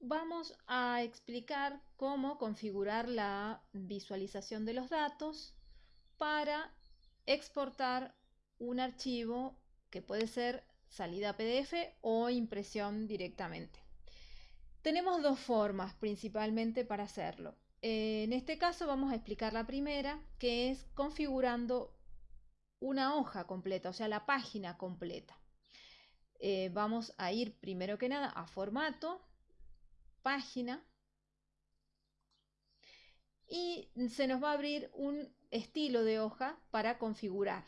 vamos a explicar cómo configurar la visualización de los datos para exportar un archivo que puede ser salida PDF o impresión directamente. Tenemos dos formas principalmente para hacerlo. En este caso vamos a explicar la primera, que es configurando una hoja completa, o sea, la página completa. Eh, vamos a ir primero que nada a formato, página, y se nos va a abrir un estilo de hoja para configurar.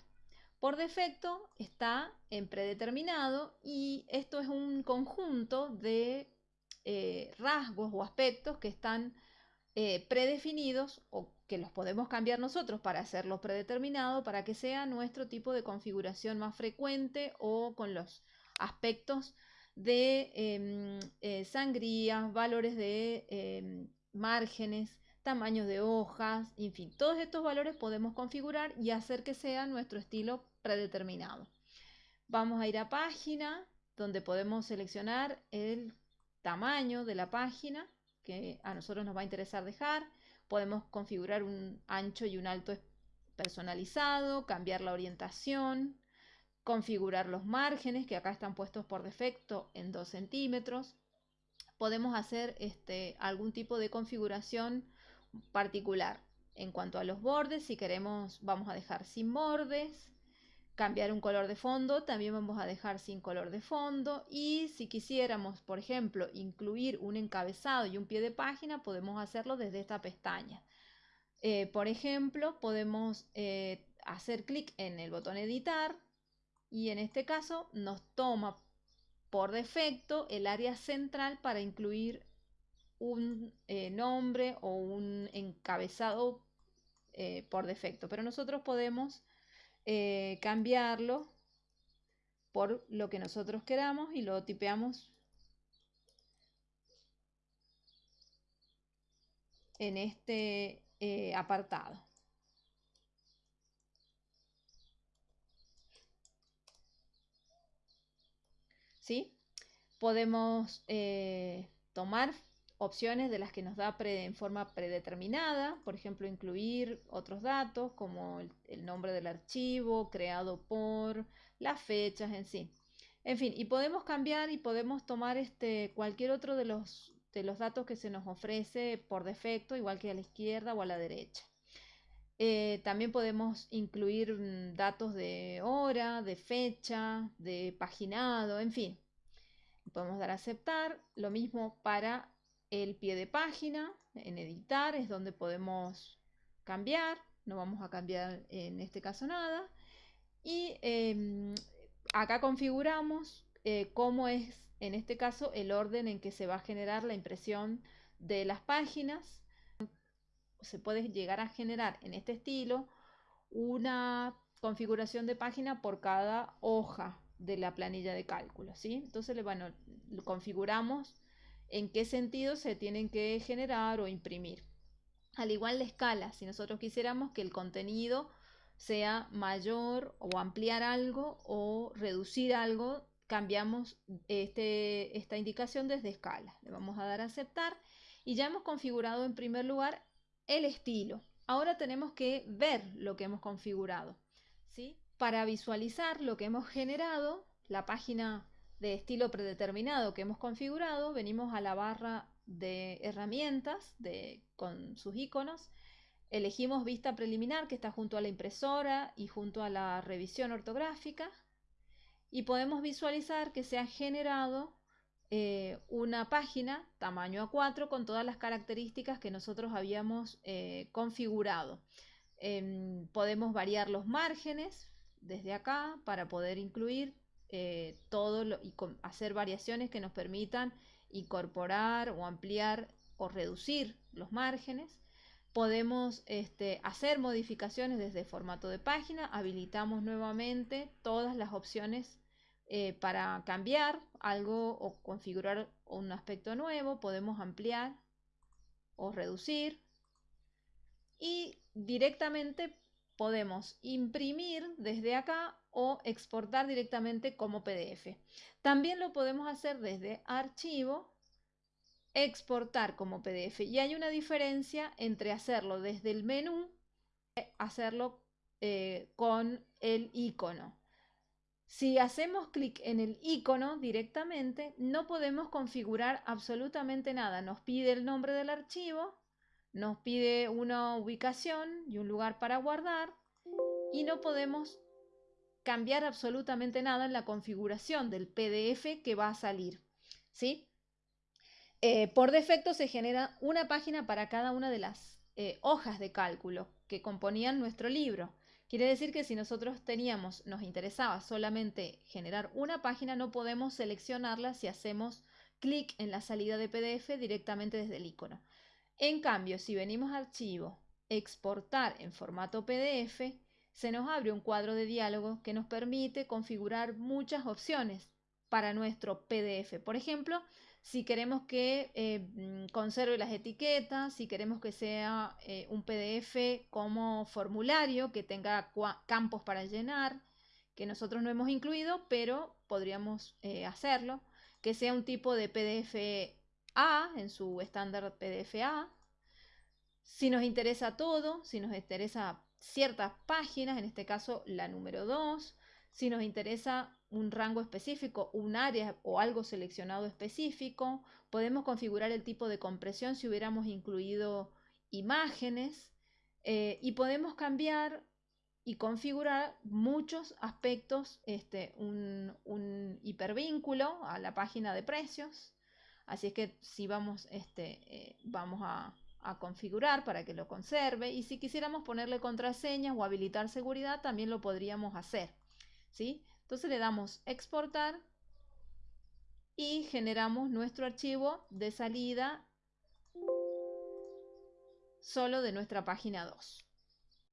Por defecto está en predeterminado y esto es un conjunto de eh, rasgos o aspectos que están eh, predefinidos o que los podemos cambiar nosotros para hacerlo predeterminado para que sea nuestro tipo de configuración más frecuente o con los aspectos de em, eh, sangrías, valores de em, márgenes, tamaños de hojas, en fin, todos estos valores podemos configurar y hacer que sea nuestro estilo predeterminado. Vamos a ir a página, donde podemos seleccionar el tamaño de la página que a nosotros nos va a interesar dejar. Podemos configurar un ancho y un alto personalizado, cambiar la orientación, configurar los márgenes que acá están puestos por defecto en 2 centímetros. Podemos hacer este, algún tipo de configuración particular. En cuanto a los bordes, si queremos, vamos a dejar sin bordes cambiar un color de fondo, también vamos a dejar sin color de fondo y si quisiéramos, por ejemplo, incluir un encabezado y un pie de página, podemos hacerlo desde esta pestaña. Eh, por ejemplo, podemos eh, hacer clic en el botón editar y en este caso nos toma por defecto el área central para incluir un eh, nombre o un encabezado por defecto. Pero nosotros podemos eh, cambiarlo por lo que nosotros queramos y lo tipeamos en este eh, apartado. Podemos eh, tomar opciones de las que nos da en forma predeterminada, por ejemplo, incluir otros datos como el, nombre del archivo, creado por, las fechas en sí. En fin, y podemos cambiar y podemos tomar este, cualquier otro de los, de los datos que se nos ofrece por defecto, igual que a la izquierda o a la derecha. Eh, también podemos incluir mm, datos de hora, de fecha, de paginado, en fin. Podemos dar a aceptar. Lo mismo para el pie de página, en editar es donde podemos cambiar, no vamos a cambiar en este caso nada. Y em, acá configuramos eh, cómo es en este caso el orden en que se va a generar la impresión de las páginas. Se puede llegar a generar en este estilo una configuración de página por cada hoja de la planilla de cálculo. ¿sí? Entonces, bueno, lo configuramos en qué sentido se tienen que generar o imprimir. Al igual la escala, si nosotros quisiéramos que el contenido sea mayor o ampliar algo o reducir algo, cambiamos este, esta indicación desde escala. Le vamos a dar a aceptar y ya hemos configurado en primer lugar el estilo. Ahora tenemos que ver lo que hemos configurado. ¿sí? Para visualizar lo que hemos generado, la página de estilo predeterminado que hemos configurado, venimos a la barra de herramientas de, con sus iconos, elegimos vista preliminar que está junto a la impresora y junto a la revisión ortográfica y podemos visualizar que se ha generado eh, una página tamaño A4 con todas las características que nosotros habíamos eh, configurado. Em, podemos variar los márgenes desde acá para poder incluir eh, todo y hacer variaciones que nos permitan incorporar o ampliar o reducir los márgenes. Podemos este, hacer modificaciones desde formato de página, habilitamos nuevamente todas las opciones eh, para cambiar algo o configurar un aspecto nuevo, podemos ampliar o reducir y directamente podemos imprimir desde acá o exportar directamente como PDF. También lo podemos hacer desde archivo exportar como PDF. Y hay una diferencia entre hacerlo desde el menú y hacerlo eh, con el icono. Si hacemos clic en el icono directamente, no podemos configurar absolutamente nada. Nos pide el nombre del archivo, nos pide una ubicación y un lugar para guardar y no podemos cambiar absolutamente nada en la configuración del PDF que va a salir. ¿sí? Eh, por defecto se genera una página para cada una de las eh, hojas de cálculo que componían nuestro libro. Quiere decir que si nosotros teníamos, nos interesaba solamente generar una página, no podemos seleccionarla si hacemos clic en la salida de PDF directamente desde el icono. En cambio, si venimos a archivo, exportar en formato PDF, se nos abre un cuadro de diálogo que nos permite configurar muchas opciones para nuestro PDF. Por ejemplo, si queremos que eh, mm, conserve las etiquetas, si queremos que sea eh, un PDF como formulario, que tenga campos para llenar, que nosotros no hemos incluido, pero podríamos eh, hacerlo, que sea un tipo de PDF A en su estándar PDF A. Si nos interesa todo, si nos interesa ciertas páginas, en este caso la número 2, si nos interesa un rango específico, un área o algo seleccionado específico. Podemos configurar el tipo de compresión si hubiéramos incluido imágenes eh, y podemos cambiar y configurar muchos aspectos, este, un, hipervínculo a la página de precios. Así es que si vamos, este, eh, vamos a, a configurar para que lo conserve y si quisiéramos ponerle contraseñas o habilitar seguridad también lo podríamos hacer. ¿sí? Entonces le damos exportar y generamos nuestro archivo de salida solo de nuestra página 2.